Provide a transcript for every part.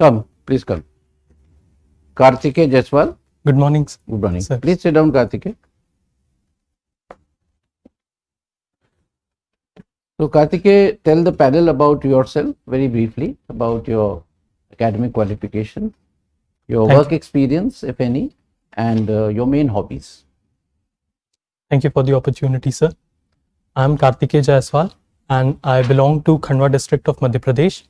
Come, please come. Kartike Jaiswal. Good morning. sir. Good morning. Sir. Please sit down, Kartike. So, Kartike, tell the panel about yourself very briefly, about your academic qualification, your Thank work experience, if any, and uh, your main hobbies. Thank you for the opportunity, sir. I'm Kartikeya Jaiswal and I belong to Khandwa district of Madhya Pradesh.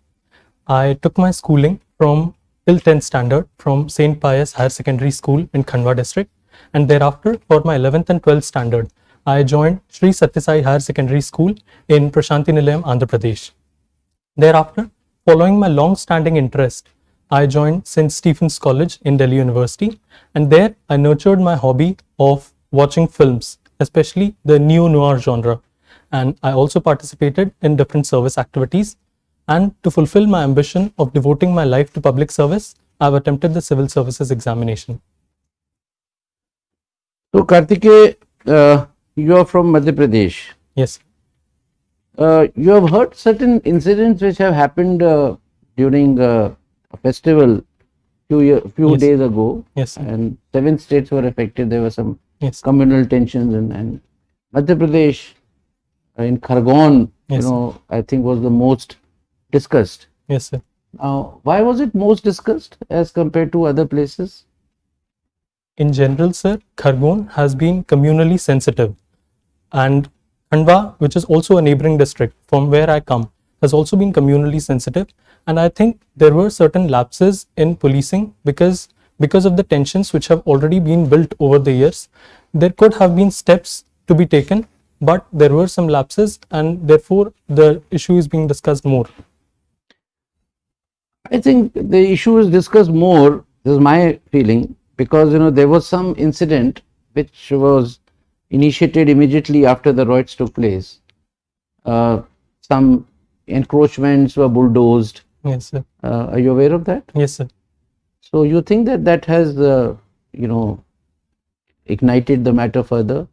I took my schooling from till 10th standard from St. Pius Higher Secondary School in Khandwa district and thereafter for my 11th and 12th standard I joined Sri Satyasai Higher Secondary School in Prashanti Nilayam, Andhra Pradesh. Thereafter, following my long-standing interest, I joined St. Stephen's College in Delhi University, and there I nurtured my hobby of watching films, especially the neo noir genre. And I also participated in different service activities. And to fulfill my ambition of devoting my life to public service, I've attempted the civil services examination. So, Kartike, uh, you are from Madhya Pradesh. Yes, Uh, you have heard certain incidents which have happened uh, during uh, a festival few year, few Yes. days ago, yes, and seven states were affected. There were some yes, communal tensions, and, and Madhya Pradesh uh, in Khargone, Yes. you know, I think was the most discussed. yes, sir. Now, why was it most discussed as compared to other places? In general, sir, Khargone has been communally sensitive, and Khandwa, which is also a neighboring district from where I come, has also been communally sensitive. And I think there were certain lapses in policing because because of the tensions which have already been built over the years. There could have been steps to be taken, but there were some lapses, and therefore the issue is being discussed more. I think the issue is discussed more. This is my feeling because you know there was some incident which was initiated immediately after the riots took place. Uh, some encroachments were bulldozed. Yes, sir. Uh, are you aware of that? Yes, sir. So you think that that has uh, you know ignited the matter further?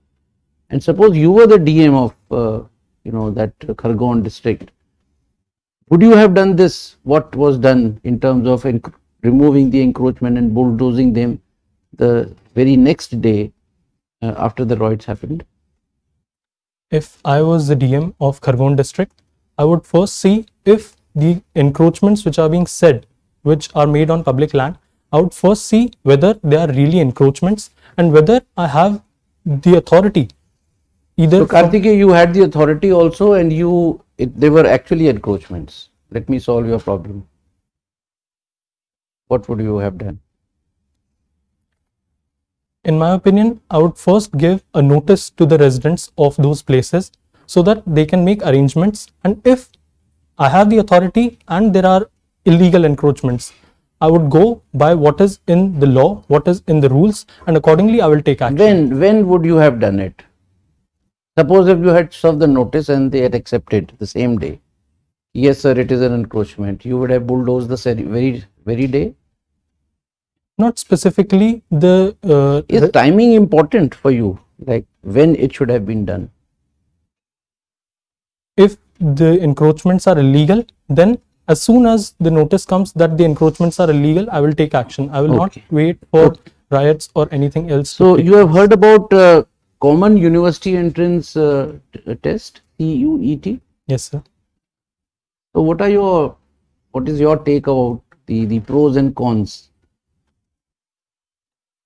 And suppose you were the DM of uh, you know that Khargone district, would you have done this? What was done in terms of removing the encroachment and bulldozing them the very next day uh, after the riots happened? if I was the DM of Khargone district, I would first see if the encroachments which are being said, which are made on public land, I would first see whether they are really encroachments and whether I have the authority. Either So Kartikeya, you had the authority also, and you it, they were actually encroachments. Let me solve your problem. What would you have done? in my opinion, I would first give a notice to the residents of those places so that they can make arrangements. And if I have the authority and there are illegal encroachments, I would go by what is in the law, what is in the rules, and accordingly I will take action. When when would you have done it? Suppose if you had served the notice and they had accepted the same day. Yes, sir, it is an encroachment. You would have bulldozed the very very day. Not specifically the, uh, Is the- timing important for you? Like when it should have been done? if the encroachments are illegal, then as soon as the notice comes that the encroachments are illegal, I will take action. I will not wait for riots or anything else. So you have heard about uh, common university entrance uh, test CUET. Yes, sir. So what are your what is your take about the the pros and cons?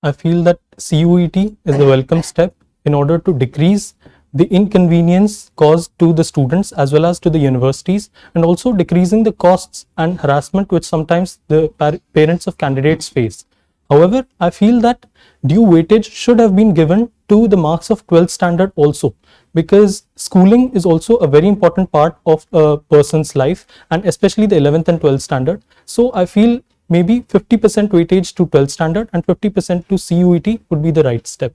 I feel that CUET is a welcome step in order to decrease the inconvenience caused to the students as well as to the universities and also decreasing the costs and harassment which sometimes the par- parents of candidates face. However, I feel that due weightage should have been given to the marks of 12th standard also because schooling is also a very important part of a person's life and especially the 11th and 12th standard. So I feel maybe 50% weightage to 12th standard and 50% to CUET would be the right step.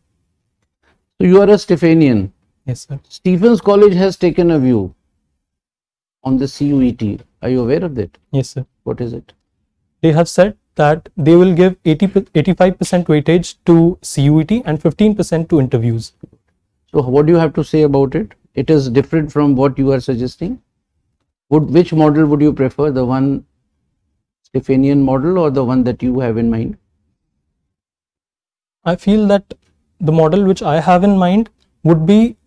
So you are a Stephanian. Yes, sir. Stephens College has taken a view on the CUET. Are you aware of that? Yes, sir. What is it? They have said that they will give 80, 85% weightage to CUET and 15% to interviews. So what do you have to say about it? It is different from what you are suggesting. Would which model would you prefer? The one Stephanian model or the one that you have in mind? I feel that the model which I have in mind would be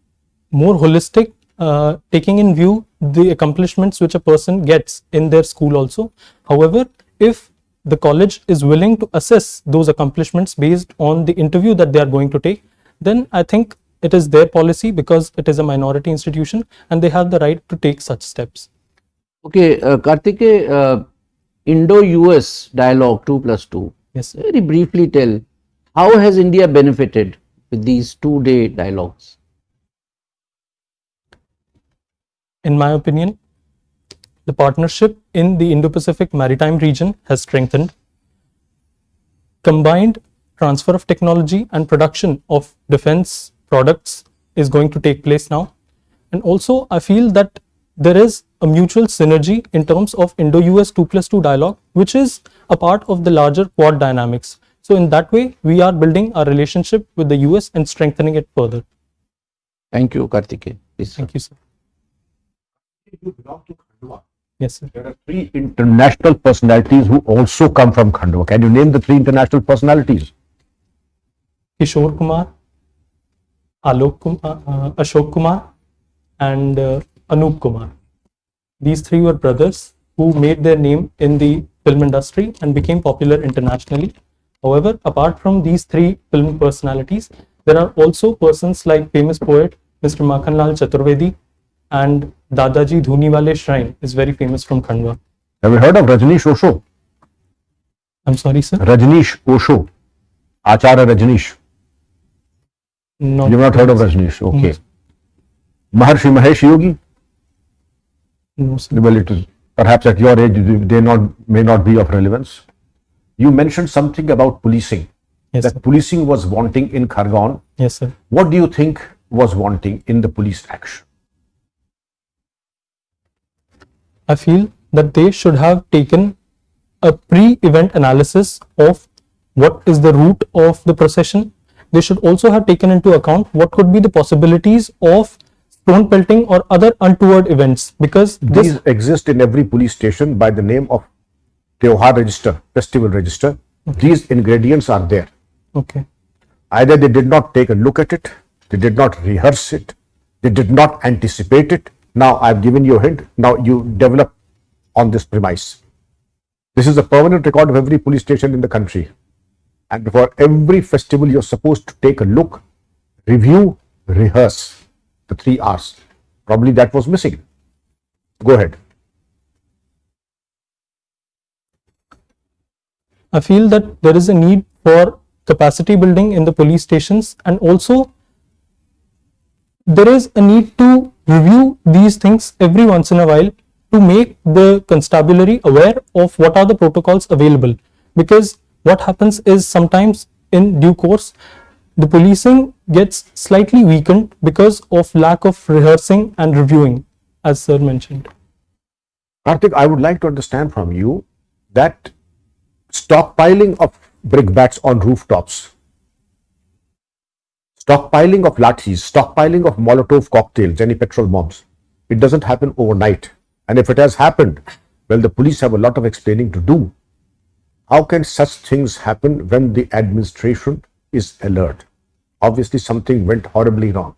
more holistic, uh, taking in view the accomplishments which a person gets in their school also. However, if the college is willing to assess those accomplishments based on the interview that they are going to take, then I think it is their policy because it is a minority institution and they have the right to take such steps. Okay, uh, Kartike, uh, Indo-US dialogue 2 plus 2. Yes, sir. Very briefly tell, how has India benefited with these two-day dialogues? In my opinion, the partnership in the Indo-Pacific maritime region has strengthened. Combined transfer of technology and production of defense products is going to take place now. And also, I feel that there is a mutual synergy in terms of Indo-US 2 plus 2 dialogue, which is a part of the larger Quad dynamics. So in that way, we are building our relationship with the US and strengthening it further. Thank you, Kartike. Please, sir. Thank you, sir. You belong to Khandwa. Yes, sir. There are three international personalities who also come from Khandwa. Can you name the three international personalities? Kishore Kumar, Alok Kumar, uh, Ashok Kumar, and uh, Anup Kumar. These three were brothers who made their name in the film industry and became popular internationally. However, apart from these three film personalities, there are also persons like famous poet Mr. Makhanlal Chaturvedi and Dadaji Dhuniwale Shrine is very famous from Khandwa. Have you heard of Rajneesh Osho? I'm sorry, sir. Rajneesh Osho. Acharya Rajneesh. No. You've not heard of Rajneesh? Okay. Maharshi Mahesh Yogi? No, sir. Well, it is perhaps at your age they not may not be of relevance. You mentioned something about policing. Yes, that sir. policing was wanting in Khargone. Yes, sir. What do you think was wanting in the police action? I feel that they should have taken a pre-event analysis of what is the route of the procession. They should also have taken into account what could be the possibilities of stone pelting or other untoward events because this These exist in every police station by the name of Teohar register, festival register. These ingredients are there. okay Either they did not take a look at it, they did not rehearse it, they did not anticipate it. Now I've given you a hint. Now you develop on this premise. This is a permanent record of every police station in the country. And for every festival, you're supposed to take a look, review, rehearse the three R's. Probably that was missing. Go ahead. I feel that there is a need for capacity building in the police stations and also there is a need to review these things every once in a while to make the constabulary aware of what are the protocols available. Because what happens is sometimes in due course the policing gets slightly weakened because of lack of rehearsing and reviewing as sir mentioned. Karthik, I would like to understand from you that stockpiling of brickbats on rooftops, stockpiling of lathis, stockpiling of Molotov cocktails, any petrol bombs, it doesn't happen overnight. And if it has happened, well, the police have a lot of explaining to do. How can such things happen when the administration is alert? Obviously, something went horribly wrong.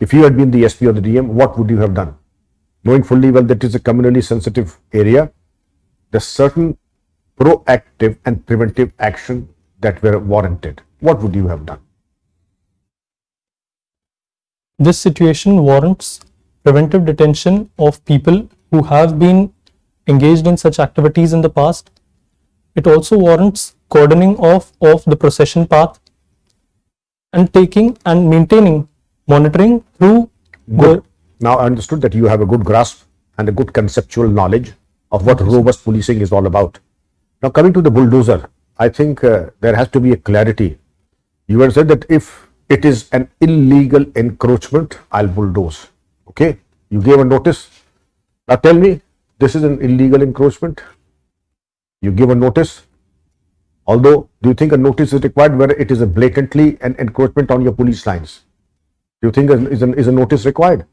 If you had been the SP or the DM, what would you have done? Knowing fully well that it is a communally sensitive area, there's certain proactive and preventive action that were warranted. What would you have done? This situation warrants preventive detention of people who have been engaged in such activities in the past. It also warrants cordoning off of the procession path and taking and maintaining monitoring through the Now, I understood that you have a good grasp and a good conceptual knowledge of what robust policing is all about. Now, coming to the bulldozer, I think uh, there has to be a clarity. You had said that if it is an illegal encroachment, I'll bulldoze. Okay, you gave a notice. Now, tell me, this is an illegal encroachment. You give a notice. Although, do you think a notice is required where it is a blatantly an encroachment on your police lines? Do you think is, is, a, is a notice required?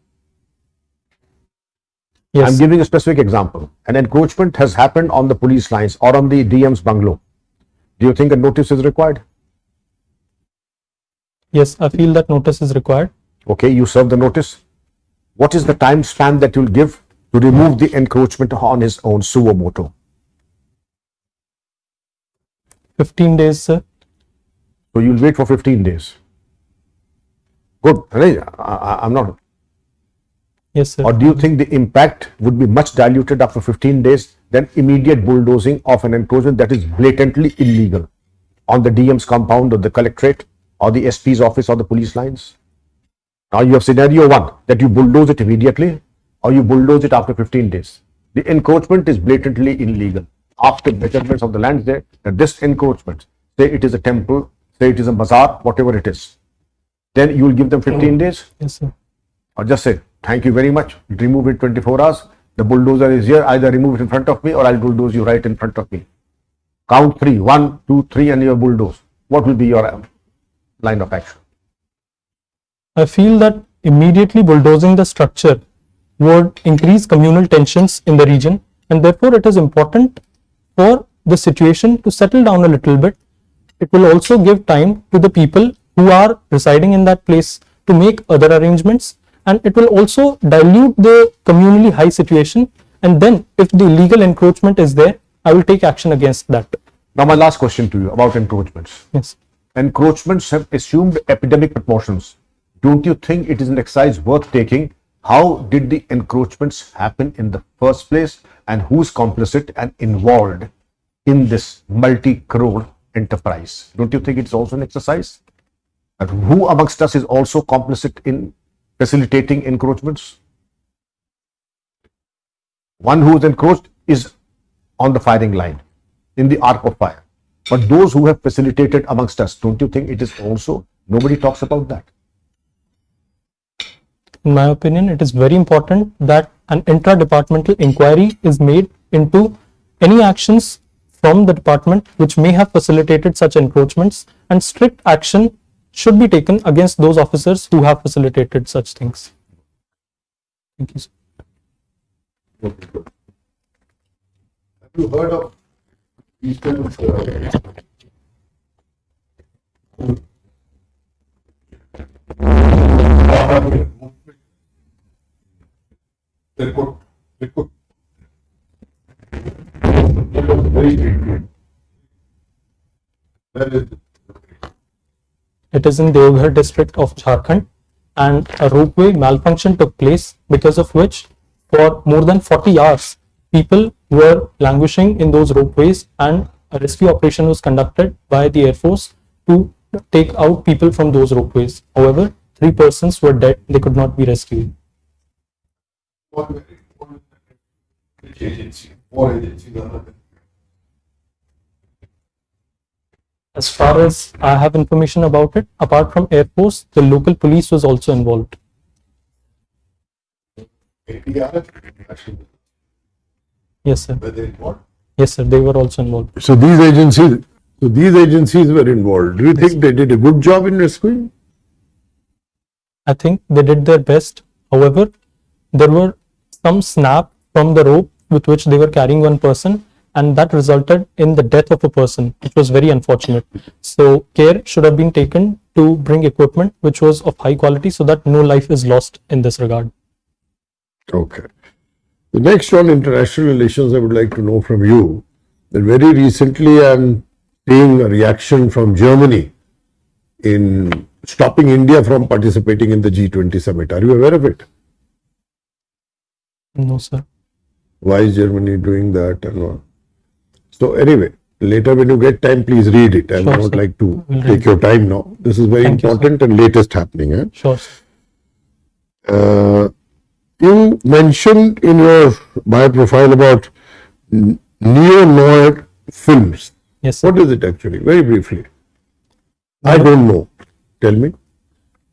Yes. I'm giving a specific example. An encroachment has happened on the police lines or on the DM's bungalow. Do you think a notice is required? Yes, I feel that notice is required. Okay, you serve the notice. What is the time span that you'll give to remove the encroachment on his own suo motu? 15 days, sir. So you'll wait for 15 days. Good. I, I, I'm not. Yes, sir. Or do you think the impact would be much diluted after 15 days than immediate bulldozing of an encroachment that is blatantly illegal on the DM's compound or the collectorate or the SP's office or the police lines? Now you have scenario one that you bulldoze it immediately or you bulldoze it after 15 days. The encroachment is blatantly illegal. After measurements of the lands there, that this encroachment, say it is a temple, say it is a bazaar, whatever it is, then you will give them 15 days Yes, sir. or just say, thank you very much, remove it 24 hours, the bulldozer is here, either remove it in front of me or I'll bulldoze you right in front of me. Count three, one, two, three, and you bulldoze. What will be your um, line of action? I feel that immediately bulldozing the structure would increase communal tensions in the region and therefore it is important for the situation to settle down a little bit. It will also give time to the people who are residing in that place to make other arrangements and it will also dilute the communally high situation and then if the legal encroachment is there, I will take action against that. Now, my last question to you about encroachments. Yes. Encroachments have assumed epidemic proportions. Don't you think it is an exercise worth taking? How did the encroachments happen in the first place and who's complicit and involved in this multi crore enterprise? Don't you think it's also an exercise? And who amongst us is also complicit in facilitating encroachments? One who is encroached is on the firing line in the arc of fire. But those who have facilitated amongst us, don't you think it is also, nobody talks about that? in my opinion, it is very important that an intra-departmental inquiry is made into any actions from the department which may have facilitated such encroachments and strict action should be taken against those officers who have facilitated such things. Thank you. sir. Have you heard of of uh, they could, they could. Very big. That is, It is in Deoghar district of Jharkhand and a ropeway malfunction took place because of which for more than 40 hours people were languishing in those ropeways and a rescue operation was conducted by the air force to take out people from those ropeways. However, three persons were dead, they could not be rescued. agency, agencies are there? As far as I have information about it, apart from air force, the local police was also involved. Yes, sir. were they involved? Yes, sir. They were also involved. So these agencies, so these agencies were involved. Do you think they did a good job in rescuing? I think they did their best. However, there were some snap from the rope with which they were carrying one person, and that resulted in the death of a person. It was very unfortunate. So, care should have been taken to bring equipment which was of high quality so that no life is lost in this regard. Okay. The next on international relations, I would like to know from you that very recently I'm seeing a reaction from Germany in stopping India from participating in the G20 summit. Are you aware of it? No, sir. Why is Germany doing that and all? So anyway, later when you get time, please read it. I Sure, would sir. like to We'll take your time now. This is very Thank you, important and latest happening. Eh? Sure. Uh, you mentioned in your bio profile about neo noir films. Yes, sir. What is it actually? Very briefly. I don't know. Tell me.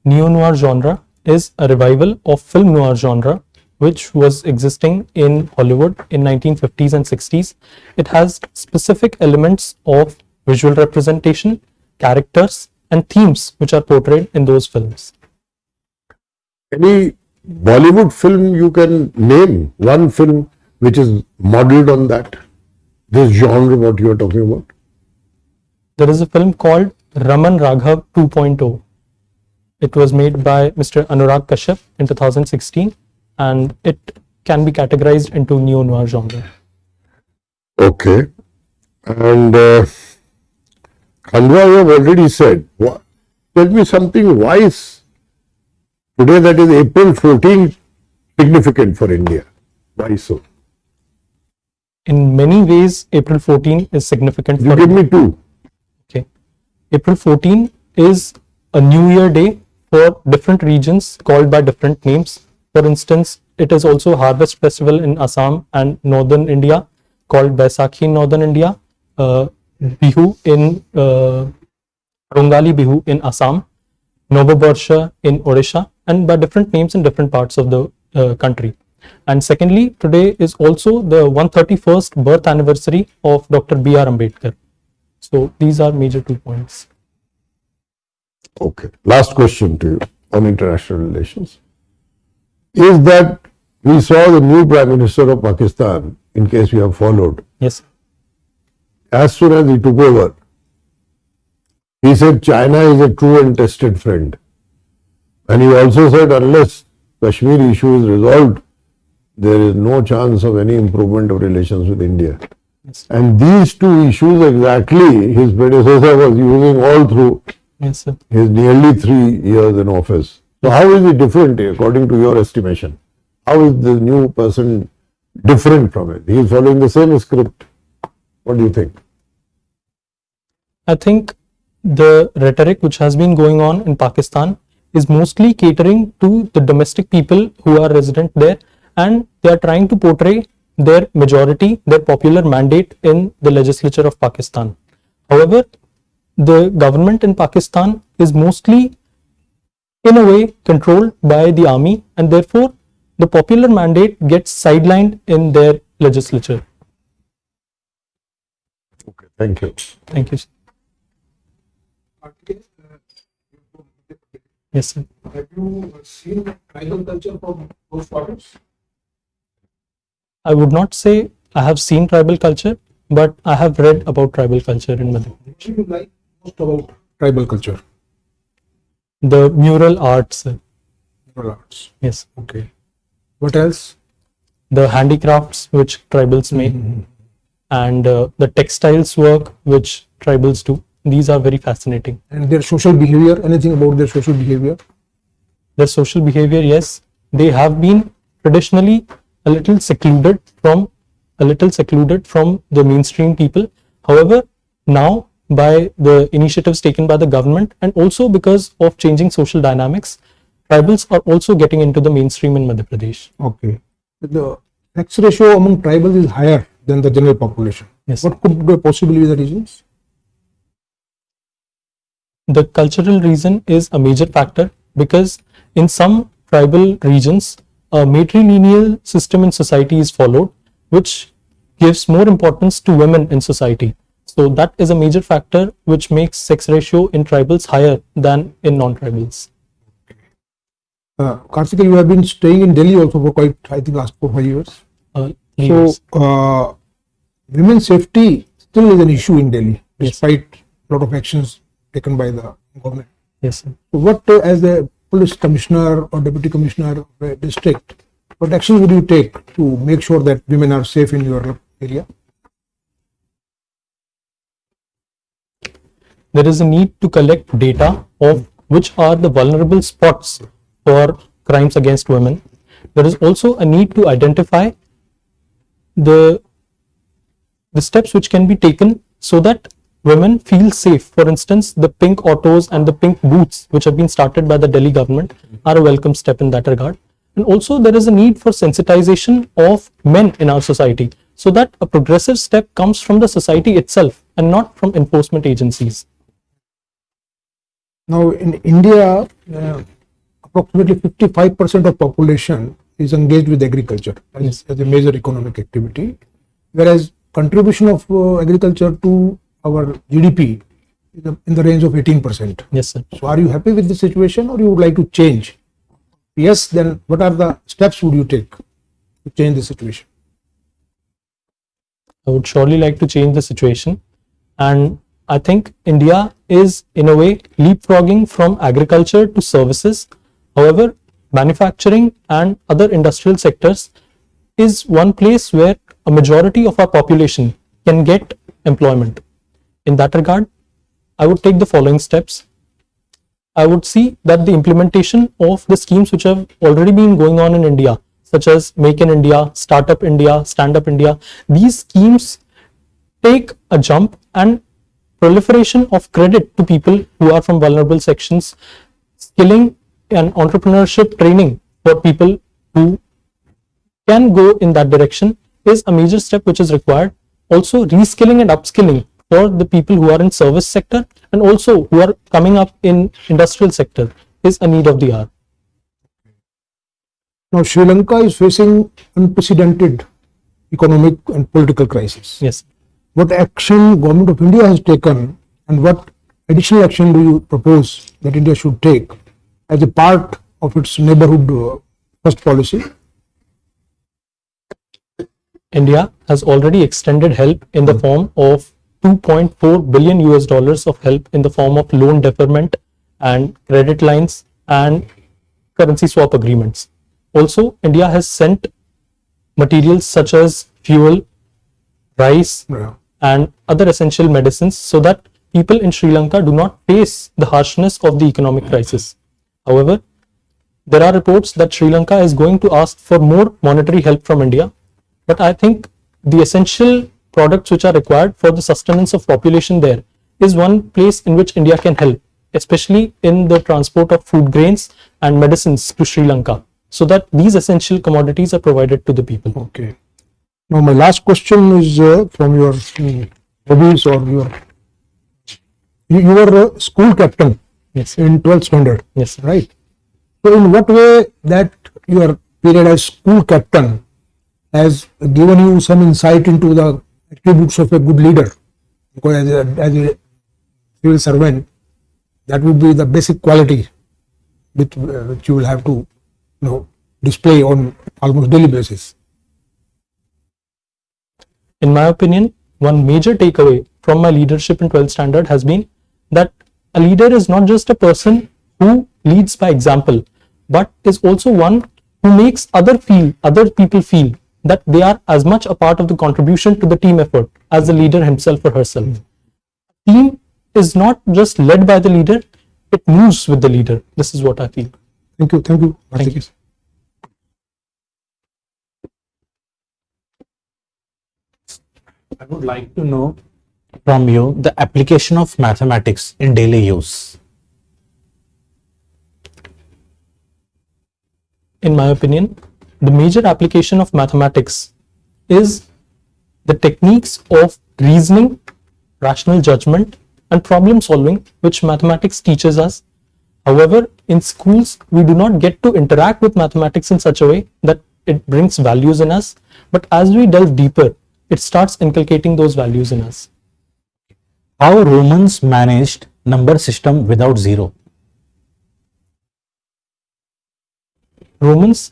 neo noir genre is a revival of film noir genre which was existing in Hollywood in 1950s and 60s. It has specific elements of visual representation, characters and themes which are portrayed in those films. Any Bollywood film you can name one film which is modeled on that? This genre, what you are talking about? There is a film called Raman Raghav 2.0. It was made by Mr. Anurag Kashyap in 2016 and it can be categorized into neo noir genre. Okay. And uh, Khandwa, you have already said. Wha- Tell me something. wise today, that is April 14, significant for India? Why so? In many ways, April 14 is significant You for give me two. Okay. April 14 is a New Year day for different regions called by different names. For instance, it is also Harvest Festival in Assam and Northern India called Baisakhi in Northern India, uh, Bihu in uh, Rongali Bihu in Assam, Novobarsha in Odisha, and by different names in different parts of the uh, country. And secondly, today is also the 131st birth anniversary of Dr. B.R. Ambedkar. So these are major two points. Okay. Last question to you on international relations. Is that we saw the new Prime Minister of Pakistan, in case you have followed, Yes. as soon as he took over, he said China is a true and tested friend. And he also said unless Kashmir issue is resolved, there is no chance of any improvement of relations with India. Yes. And these two issues exactly his predecessor was using all through Yes, sir. his nearly three years in office. So how is it different according to your estimation? How is the new person different from it? He is following the same script. What do you think? I think the rhetoric which has been going on in Pakistan is mostly catering to the domestic people who are resident there and they are trying to portray their majority, their popular mandate in the legislature of Pakistan. However, the government in Pakistan is mostly in a way controlled by the army and therefore the popular mandate gets sidelined in their legislature. Okay, thank you. Thank you. Yes, sir. Have you seen tribal culture from those quarters? I would not say I have seen tribal culture, but I have read about tribal culture in Madhya Pradesh. What do you like most about tribal culture? The mural arts, Rural arts. yes, Okay. What else? the handicrafts which tribals make, and uh, the textiles work which tribals do. These are very fascinating. And their social behavior, anything about their social behavior? Their social behavior, yes, they have been traditionally a little secluded from a little secluded from the mainstream people. However, now by the initiatives taken by the government and also because of changing social dynamics, tribals are also getting into the mainstream in Madhya Pradesh. Okay. The sex ratio among tribals is higher than the general population. Yes. What could be possibly be the reasons? The cultural reason is a major factor because in some tribal regions, a matrilineal system in society is followed, which gives more importance to women in society. So that is a major factor which makes sex ratio in tribals higher than in non-tribals. Uh, Karthika, you have been staying in Delhi also for quite, I think, last four, five years. Uh, So, yes. uh, women's safety still is an issue in Delhi, Yes. despite a lot of actions taken by the government. yes, sir. So what, uh, as the police commissioner or deputy commissioner of a district, what actions would you take to make sure that women are safe in your area? There is a need to collect data of which are the vulnerable spots for crimes against women. There is also a need to identify the the steps which can be taken so that women feel safe. For instance, the pink autos and the pink booths, which have been started by the Delhi government, are a welcome step in that regard. And also, there is a need for sensitization of men in our society so that a progressive step comes from the society itself and not from enforcement agencies. Now, in India, uh, approximately 55% of population is engaged with agriculture as, Yes. as a major economic activity, whereas contribution of uh, agriculture to our GDP is in the range of 18%. Yes, sir. So, are you happy with the situation, or you would like to change yes, then what are the steps would you take to change the situation? I would surely like to change the situation. And I think India is, in a way, leapfrogging from agriculture to services. However, manufacturing and other industrial sectors is one place where a majority of our population can get employment. In that regard, I would take the following steps. I would see that the implementation of the schemes which have already been going on in India, such as Make in India, Startup India, Stand Up India, these schemes take a jump and proliferation of credit to people who are from vulnerable sections, skilling and entrepreneurship training for people who can go in that direction is a major step which is required. Also, reskilling and upskilling for the people who are in service sector and also who are coming up in industrial sector is a need of the hour. Now, Sri Lanka is facing unprecedented economic and political crisis. Yes. What action government of India has taken and what additional action do you propose that India should take as a part of its neighborhood uh, first policy? India has already extended help in the form of 2.4 billion US dollars of help in the form of loan deferment and credit lines and currency swap agreements. Also, India has sent materials such as fuel, rice, Yeah. And other essential medicines so that people in Sri Lanka do not face the harshness of the economic crisis. However, there are reports that Sri Lanka is going to ask for more monetary help from India. But I think the essential products which are required for the sustenance of population there is one place in which India can help, especially in the transport of food grains and medicines to Sri Lanka, so that these essential commodities are provided to the people. Okay. Now, my last question is uh, from your mm, hobbies or your. You, you were a school captain Yes, in 12th standard, yes, right? So, in what way that your period as school captain has given you some insight into the attributes of a good leader? Because as a, as a civil servant, that would be the basic quality which, uh, which you will have to, you know, display on almost daily basis. In my opinion, one major takeaway from my leadership in 12th standard has been that a leader is not just a person who leads by example, but is also one who makes other feel, other people feel that they are as much a part of the contribution to the team effort as the leader himself or herself. Hmm. Team is not just led by the leader, it moves with the leader. This is what I feel. Thank you. Thank you. Thank you. I would like to know from you the application of mathematics in daily use. in my opinion, the major application of mathematics is the techniques of reasoning, rational judgment, and problem solving, which mathematics teaches us. However, in schools, we do not get to interact with mathematics in such a way that it brings values in us. But as we delve deeper, it starts inculcating those values in us. How Romans managed number system without zero. Romans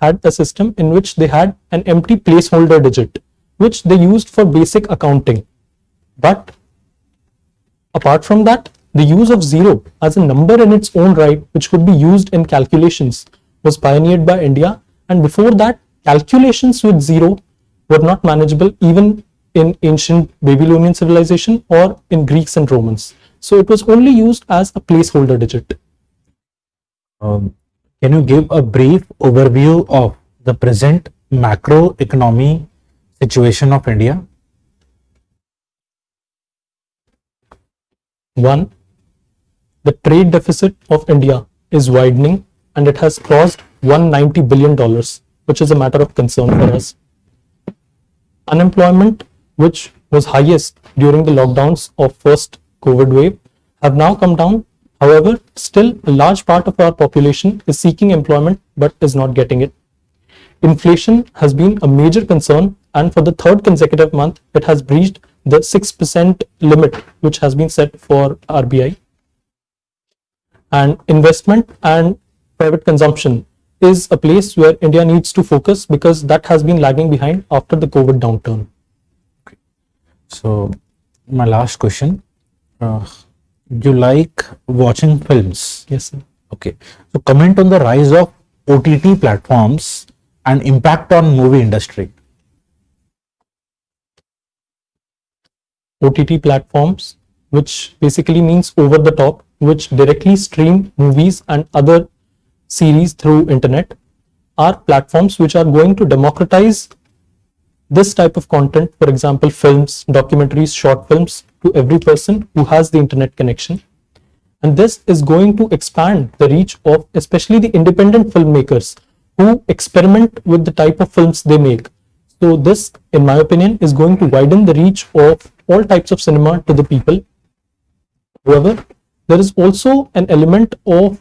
had a system in which they had an empty placeholder digit, which they used for basic accounting. But apart from that, the use of zero as a number in its own right, which could be used in calculations, was pioneered by India. And before that, calculations with zero were not manageable even in ancient Babylonian civilization or in Greeks and Romans. So it was only used as a placeholder digit. Um, can you give a brief overview of the present macroeconomy situation of India? One, the trade deficit of India is widening and it has crossed 190 billion dollars, which is a matter of concern for us. Unemployment, which was highest during the lockdowns of first COVID wave, have now come down. However, still a large part of our population is seeking employment but is not getting it. Inflation has been a major concern, and for the third consecutive month, it has breached the 6% limit which has been set for RBI. And investment and private consumption is a place where India needs to focus because that has been lagging behind after the COVID downturn. Okay. So, my last question. Uh, you like watching films? Yes, sir. Okay. So, comment on the rise of OTT platforms and impact on movie industry. OTT platforms, which basically means over the top, which directly stream movies and other series through internet, are platforms which are going to democratize this type of content, for example, films, documentaries, short films, to every person who has the internet connection. And this is going to expand the reach of especially the independent filmmakers who experiment with the type of films they make. So this, in my opinion, is going to widen the reach of all types of cinema to the people. However, there is also an element of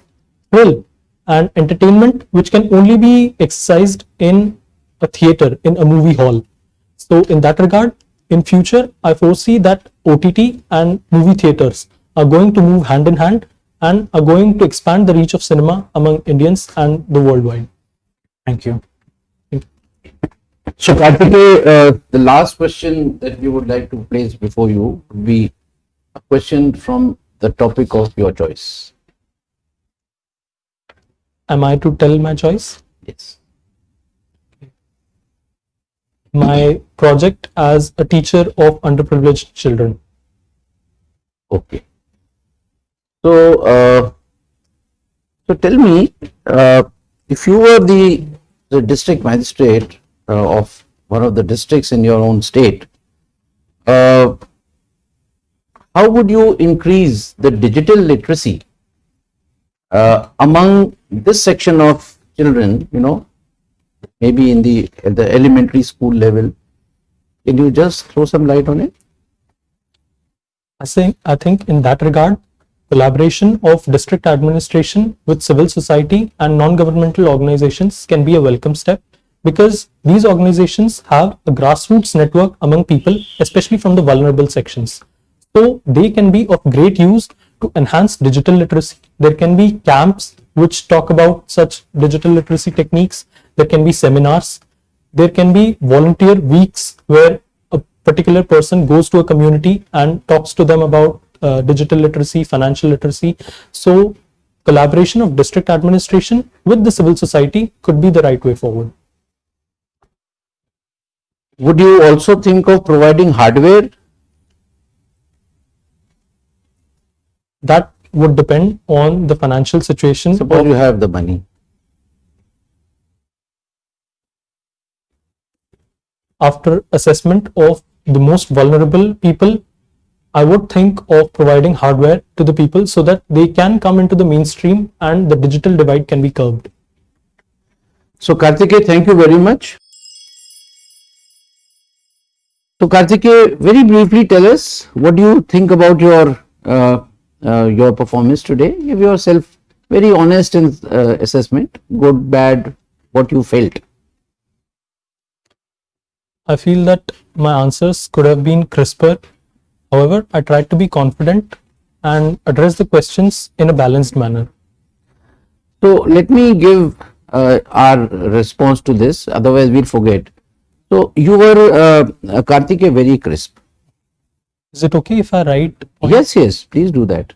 thrill and entertainment which can only be exercised in a theater, in a movie hall. So in that regard, in future, I foresee that OTT and movie theaters are going to move hand in hand and are going to expand the reach of cinema among Indians and the worldwide. Thank you. So Kartikeya, uh, the last question that we would like to place before you would be a question from the topic of your choice. Am I to tell my choice? Yes. My project as a teacher of underprivileged children. Okay. So, uh, so tell me, uh, if you were the, the district magistrate uh, of one of the districts in your own state, uh, how would you increase the digital literacy uh, among this section of children, you know, maybe in the, at the elementary school level? Can you just throw some light on it? I think, I think in that regard, collaboration of district administration with civil society and non-governmental organizations can be a welcome step because these organizations have a grassroots network among people, especially from the vulnerable sections. So they can be of great use to enhance digital literacy. There can be camps which talk about such digital literacy techniques. There can be seminars. There can be volunteer weeks where a particular person goes to a community and talks to them about uh, digital literacy, financial literacy. So collaboration of district administration with the civil society could be the right way forward. Would you also think of providing hardware? That would depend on the financial situation. Suppose you have the money. After assessment of the most vulnerable people, I would think of providing hardware to the people so that they can come into the mainstream and the digital divide can be curbed. So Kartikeya, thank you very much. So Kartikeya, very briefly tell us what do you think about your uh, uh, your performance today? Give yourself very honest in uh, assessment, good, bad, what you felt. I feel that my answers could have been crisper. However, I tried to be confident and address the questions in a balanced manner. So let me give uh, our response to this, otherwise we'll forget. So you were uh, Kartikeya very crisp. Is it okay if I write? Yes, yes, please do that.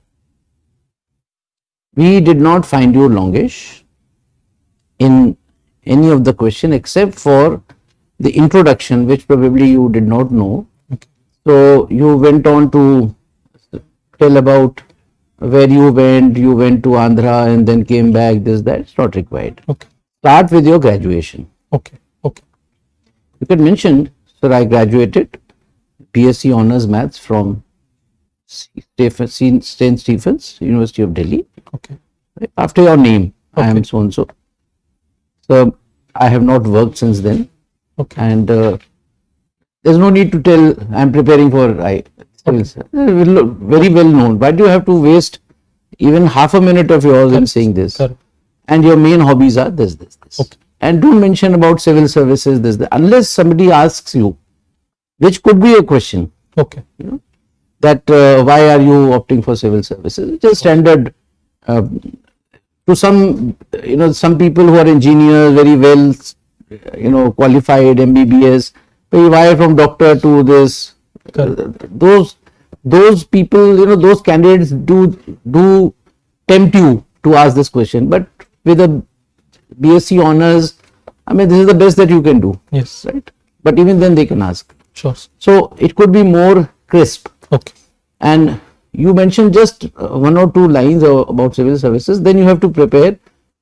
We did not find you longish in any of the question except for the introduction, which probably you did not know. So you went on to tell about where you went, you went to Andhra and then came back, this, that, it's not required. Okay, Start with your graduation. okay, okay. You can mention, sir, I graduated BSc Honours Maths from St. Stephens, University of Delhi. Okay. Right? After your name, I am so and so. So I have not worked since then, Okay. and uh, there's no need to tell I am preparing for I. civils. Uh, Very well known. Why do you have to waste even half a minute of yours in saying this? Correct. And your main hobbies are this, this, this. Okay. And don't mention about civil services, this, that, unless somebody asks you, which could be a question Okay. that uh, why are you opting for civil services? It's a standard uh, to some, you know, some people who are engineers, very well, you know, qualified MBBS, wire from doctor to this. Those those people, you know, those candidates do do tempt you to ask this question, but with a BSc honors, I mean, this is the best that you can do, Yes. right? But even then, they can ask. Sure. So it could be more crisp. Okay. And you mentioned just uh, one or two lines about civil services, then you have to prepare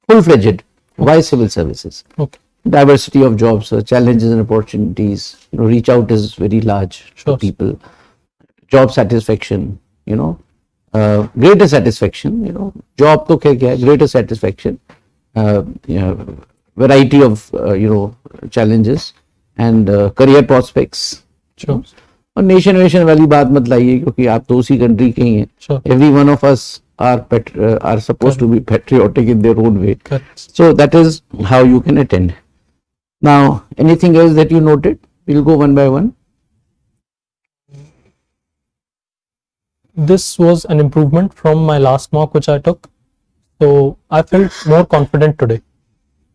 full fledged. Why civil services? Okay. Diversity of jobs, uh, challenges and opportunities. You know, reach out is very large Sure. to people. Job satisfaction, you know, uh, greater satisfaction, you know, job to kya kya hai, greater satisfaction, uh, you know, variety of, uh, you know, challenges and uh, career prospects Sure. और nation वेशन वाली बात मत लाइए क्योंकि आप तो उसी कंट्री के ही हैं Sure. Every one of us are are suppose to be patriotic in their own way Correct. so that is how you can attend now anything else that you noted we'll go one by one This was an improvement from my last mock which I took. So I felt more confident today.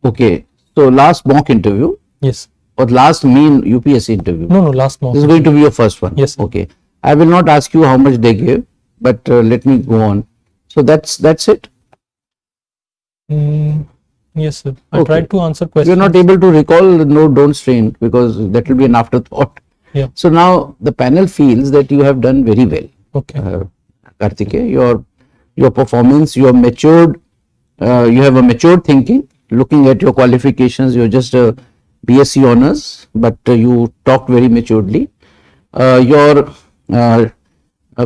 okay so last mock interview Yes. or last mean upsc interview No, no, last mock. this is going to be your first one Yes, sir. okay i will not ask you how much they gave but uh, let me go on so that's that's it Mm, yes, sir. I Okay. tried to answer questions. you're not able to recall, no, don't strain because that will be an afterthought. Yeah. So now the panel feels that you have done very well, Okay. uh, Kartike. Your your performance, you are matured, uh, you have a matured thinking. Looking at your qualifications, you're just a BSc honors, but uh, you talked very maturely. Uh, your uh,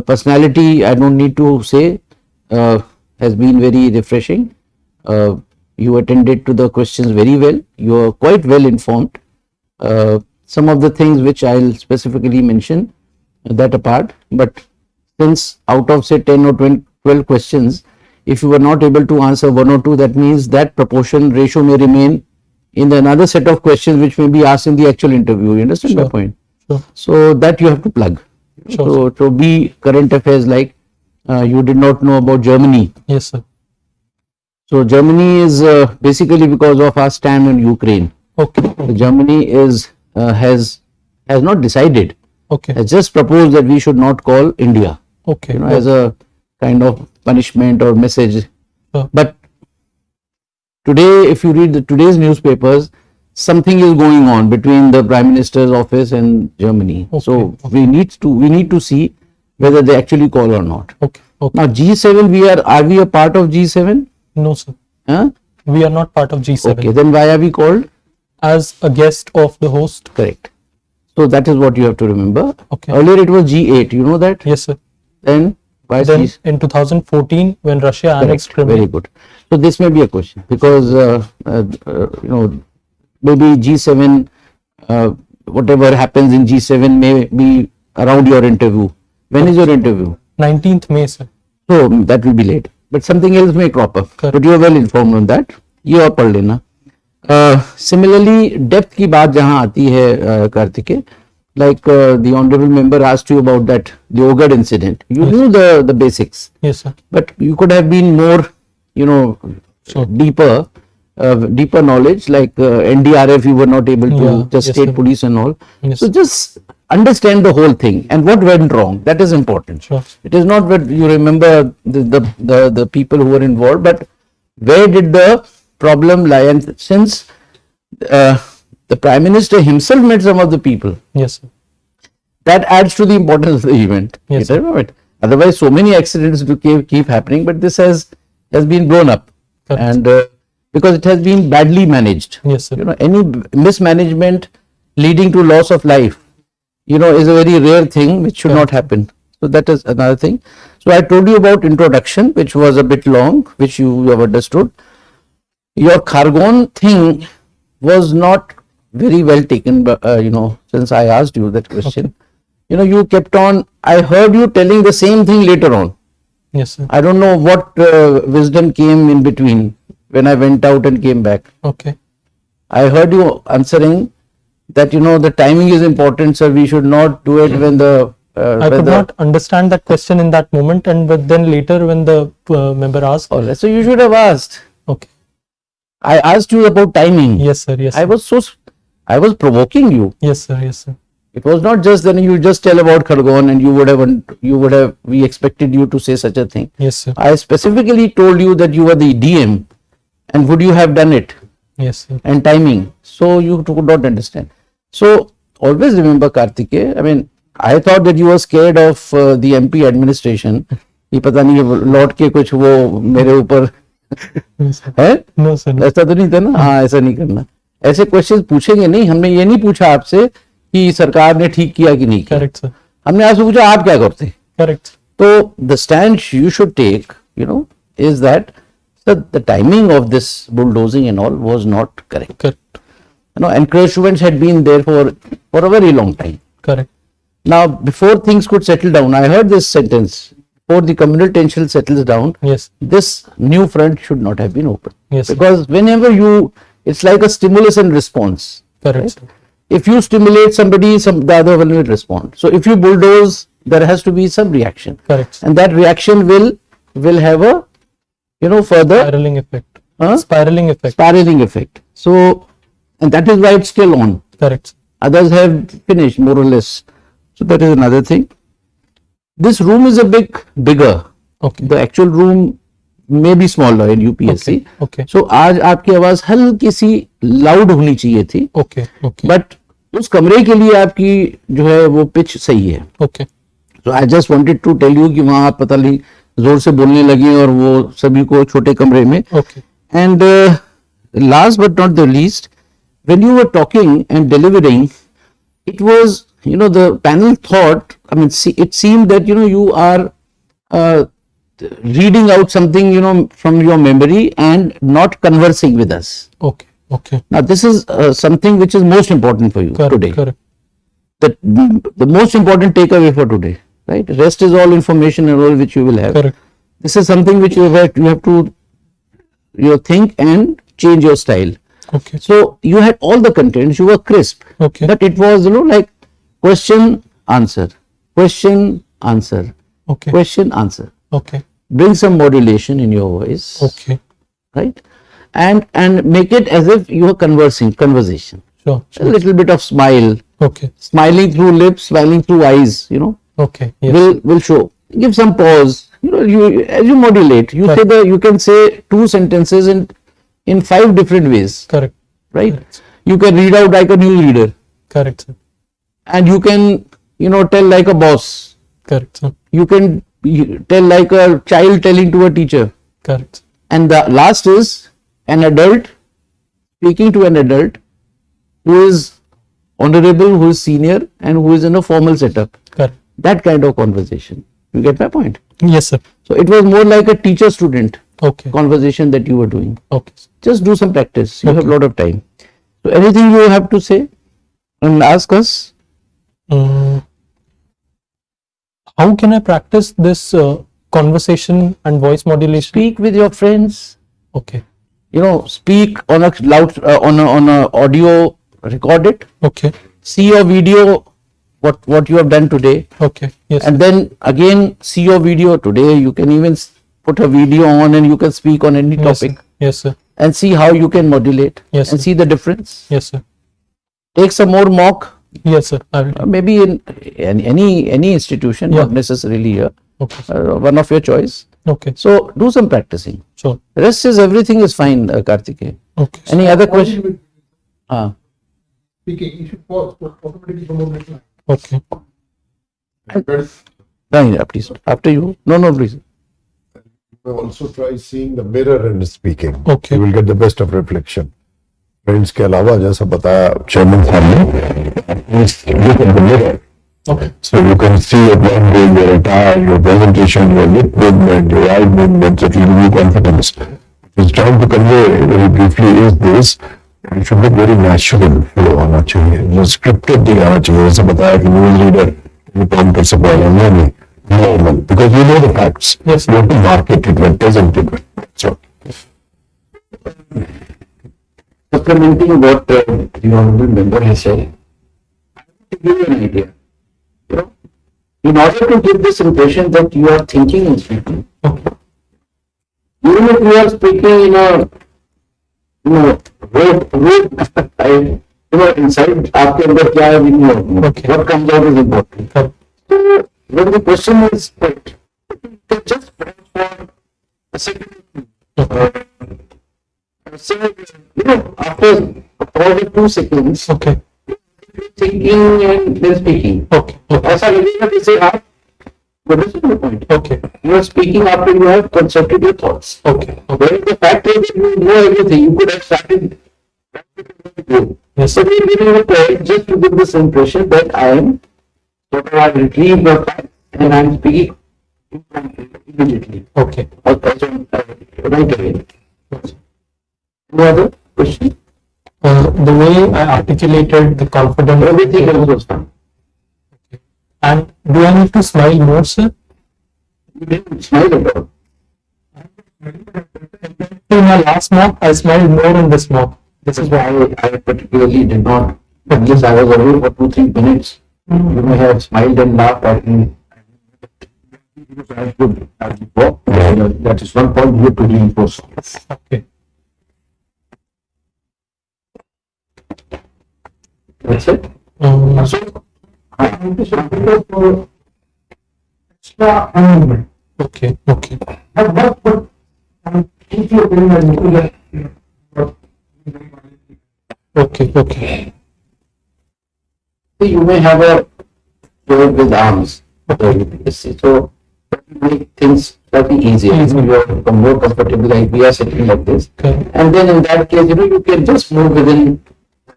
personality, I don't need to say, has been very refreshing. You attended to the questions very well. You are quite well informed. Some of the things which I'll specifically mention that apart, but since out of say 10 or 20, 12 questions, if you were not able to answer one or two, that means that proportion ratio may remain in the another set of questions which may be asked in the actual interview. You understand my point? Sure. So that you have to plug. Sure, So to be current affairs like uh, you did not know about Germany. Yes, sir. So Germany is uh, basically because of our stand on Ukraine. Okay. So Germany is uh, has has not decided, Okay. has just proposed that we should not call India, Okay. you know, as a kind of punishment or message. Sure. But today, if you read the today's newspapers, something is going on between the Prime Minister's office and Germany. So Okay, we need to we need to see whether they actually call or not. Okay. Okay. Now G7, we are are we a part of G7? No, sir. Huh? We are not part of G7 Okay, then why are we called? as a guest of the host. Correct. So that is what you have to remember. Okay. Earlier it was G8, you know that? Yes, sir. Then why Then G? in 2014, when Russia annexed Correct. Crimea. Very good. So this may be a question because uh, uh, uh, you know maybe G7, uh, whatever happens in G7 may be around your interview. When is your interview? 19th May, sir. So that will be late. But something else may crop up. Correct. But you are well informed on that. ये और पढ़ लेना similarly depth की बात जहां आती है कार्तिके like uh, the honorable member asked you about that the ogad incident you knew the the basics Yes, sir. but you could have been more you know Sure. deeper uh, deeper knowledge like uh, ndrf you were not able to Yeah, just yes, state sir. police and all Yes. so just understand the whole thing and what went wrong that is important Sure. it is not that you remember the, the the the people who were involved but where did the problem lie and since uh, the prime minister himself met some of the people Yes, sir. that adds to the importance of the event. Yes, it. Otherwise, so many accidents do keep, keep happening, but this has has been blown up, Correct. and uh, because it has been badly managed. Yes, sir. You know, any mismanagement leading to loss of life, you know, is a very rare thing which should not happen. So that is another thing. So I told you about introduction, which was a bit long, which you have understood. Your Khargone thing was not very well taken, but uh, you know, since I asked you that question, you know, you kept on. I heard you telling the same thing later on. Yes, sir. I don't know what uh, wisdom came in between when I went out and came back. Okay. I heard you answering that you know the timing is important, sir. We should not do it when the uh, I could not understand that question in that moment, and but then later when the uh, member asked, All right. So you should have asked. Okay. I asked you about timing. Yes, sir. Yes. Sir. I was so, I was provoking you. Yes, sir. Yes, sir. It was not just then you just tell about Khargone and you would have you would have we expected you to say such a thing. Yes, sir. I specifically told you that you were the DM, and would you have done it? Yes, sir. And timing. So you could not understand. So always remember Kartike. I mean, I thought that you were scared of uh, the MP administration. ये पता नहीं लौट के कुछ वो मेरे ऊपर है ऐसा तो नहीं था ना हाँ ऐसा नहीं करना ऐसे क्वेश्चन पूछेंगे नहीं हमने ये नहीं पूछा आपसे कि सरकार ने ठीक किया कि नहीं Correct, sir. हमने आपसे पूछा आप क्या करते Correct. so the stand you should take, you know, is that the, the timing of this bulldozing and all was not correct. Correct. You know, encroachments had been there for for a very long time. Correct. Now, before things could settle down, I heard this sentence: before the communal tension settles down, Yes. this new front should not have been opened. Yes. Because whenever you, it's like a stimulus and response. Correct. sir. If you stimulate somebody, some the other one will respond. So if you bulldoze, there has to be some reaction. Correct. and that reaction will will have a you know further Spiraling effect. uh, Spiraling effect. spiraling effect so and that is why it's still on Correct. others have finished more or less so that is another thing this room is a big bigger Okay. the actual room may be small law UPSC okay so आज आपकी आवाज़ हल्की सी loud होनी चाहिए थी। Okay okay but उस कमरे के लिए आपकी जो है वो पिच सही है। Okay so I just wanted to tell you कि वहाँ आप पता नहीं ज़ोर से बोलने लगे और वो सभी को छोटे कमरे में। Okay and last but not the least when you were talking and delivering it was you know the panel thought I mean it seem that you know you are reading out something you know from your memory and not conversing with us Okay. Okay. now this is uh, something which is most important for you Correct. today Correct. the, the most important takeaway for today right rest is all information and all which you will have Correct. this is something which you have you have to you know, think and change your style Okay. so you had all the contents you were crisp Okay. but it was you know like question answer question answer Okay. question answer Okay. Bring some modulation in your voice Okay. right and and make it as if you are conversing conversation Sure. a little bit of smile Okay. smiling through lips smiling through eyes you know Okay. Yes. will will show give some pause you know you as you modulate you say Correct. the you can say two sentences in in five different ways Correct. right Correct. you can read out like a news reader Correct. Sir. and you can you know tell like a boss Correct. Sir. you can you tell like a child telling to a teacher Correct. and the last is an adult speaking to an adult who is honorable who is senior and who is in a formal setup Correct. that kind of conversation you get my point Yes, sir. so it was more like a teacher student Okay. conversation that you were doing Okay. just do some practice you have a lot of time so anything you have to say and ask us Mm. How can I practice this uh, conversation and voice modulation? speak with your friends Okay. you know speak on a loud uh, on a on a audio record it Okay. see your video what what you have done today Okay. Yes. and then again see your video today you can even put a video on and you can speak on any yes, topic sir. Yes, sir. and see how you can modulate Yes, and sir. see the difference Yes, sir. take some more mock Yes, sir. I will. uh, maybe in any any, any institution Yeah. not necessarily here Okay. uh, one of your choice Okay. so do some practicing Sure. rest is everything is fine uh, Kartikeya. Okay. any other question with uh, Speaking, you should pause, automatically come on reply. Okay. fine, yeah, please after you no no please Also try seeing the mirror and speaking. Okay. You will get the best of reflection. Friends के अलावा जैसा बताया chairman साहब ने. Okay. So you can see your blending, your attire, your presentation, your lip movement, your eye movement, it will give you confidence. It's trying to convey very briefly is this, it should look very natural flow होना चाहिए, जो scripted नहीं आना चाहिए, जैसे बताया कि news reader, काम कर सकता है, नहीं, नहीं, normal, because you know the facts. Yes. You have to market it well, present it well. So, supplementing what uh, the honorable member has said, to give you an idea. You know, in order to give this impression that you are thinking and speaking, Okay. even if you are speaking in a you know, road, road, I, you know, inside आपके अंदर क्या है नहीं होगा. Okay. What comes out is important. Correct. So, when the question is put, you can just put for a second. Uh, no, after only two seconds. Okay. Thinking and then speaking. Okay. okay. As I have to say up, but this is the point. Okay. You are speaking after you have constructed your thoughts. Okay. okay. But the fact is you know everything, you could have started Yes. So you will try just to give this impression that I am that I have retrieved the fact and I am speaking immediately. Okay. Okay. Right away. Yes. No other question? Uh, the way I articulated the confidence. Everything else was fine. And do I need to smile more, sir? You didn't smile at all. In my last mock, I smiled more in this mock. This is why I, I particularly did not, unless I was away for two, three minutes. You may have smiled and laughed at me. As good as before. Uh, That is one point you have to reinforce. Okay. That's it. Um, So, I want to because for extra amendment. okay. Okay. But what, what, um, if you are doing a nuclear, Okay. Okay. you may have a bird with arms. So, that will make things slightly easier. You are more comfortable, like we are sitting like this. Okay. And then in that case, you know, you can just move within,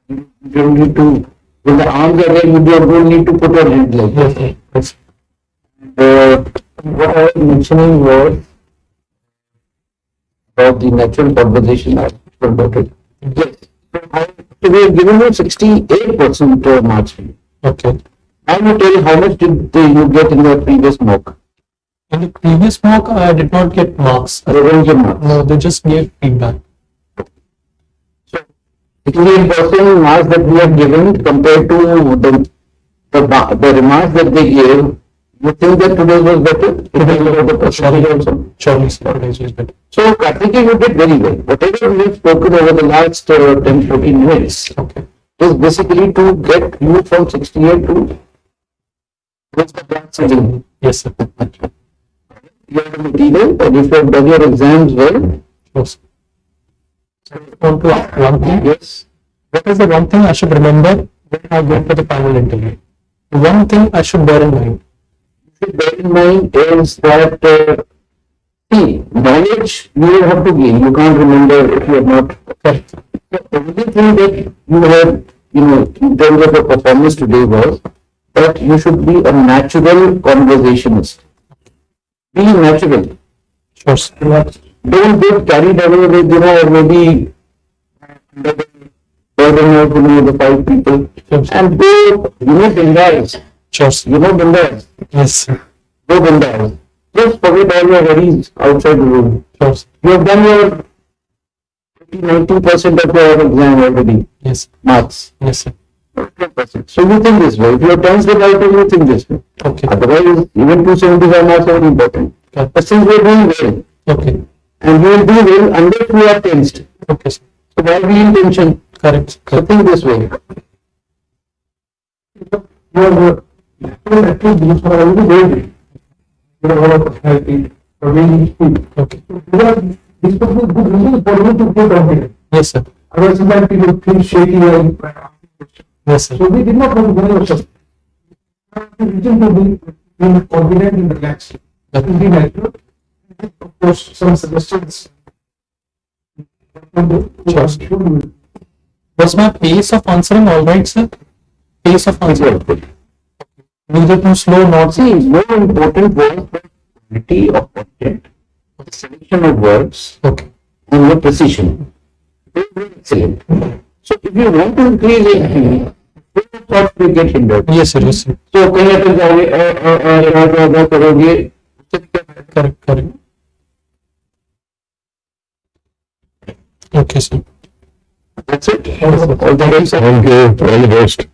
you don't need to, when the arms are there, you don't need to put your hand like Yes. this. Yes. Uh, what I was mentioning was about the natural conversation I about it. Yes. So we have given you sixty-eight percent marks. Okay. Now you tell you how much did you get in the previous mock? In the previous mock, I did not get marks. They give marks. No, they just gave feedback. Sixty-eight percent marks that we have given compared to the, the, the remarks that they gave, you think that today was better? Today was the percentage also? Surely, is better. So Karthikeya, you did very well. Whatever we have spoken over the last uh, 10, 14 minutes Okay. is basically to get you from 68 to what's the plan setting. Yes, sir. You have the material and if you have done your exams well, Sure, sir. So I want to ask one thing. yes, What is the one thing I should remember when I go for the final interview? The one thing I should bear in mind. you should bear in mind is that uh, see, knowledge you will have to gain. You can't remember if you are not Correct. The only thing that you have, you know, in terms of your performance today was that you should be a natural conversationist. Be natural. Sure, sir. Don't get carried away with, you know, or maybe the burden of, you know, the five people. Sure. And go, you know, bindas. Sure. You know, bindas. Yes, sir. Go bindas. Just forget all your worries outside the room. Sure. You have done your 90% of your exam already. Yes, Marks. yes, sir. So you think this way. If you are tense about it, you think this way. Okay. Otherwise, even 275 marks are important. Okay. But since we are doing well, Okay. And we will do well unless we are tensed. Okay, sir. So why be in tension? Correct. So Correct. think this way. you uh, actually, these are already very, you have a lot of personality, very speed. Okay. You are, good, good reason for you to feel confident. Yes, sir. Otherwise, sometimes people feel shaky and, Yes, sir. so we did not want to go yourself. Reason to be, be confident and relaxed. That will be natural. Of course, some suggestions. Sure. Was my pace of answering all right, sir? Pace of answering. Neither too slow, not See, more important was the quality of content, the selection of words, Okay. and the precision. Very, very excellent. So if you want to increase it, thought we get hindered. Yes, sir. Yes, sir. तो कहीं अ, अ, अ, अ, अ, अ, करोगे Correct. Correct. Okay, sir. That's it. All the best. Thank you. All the best.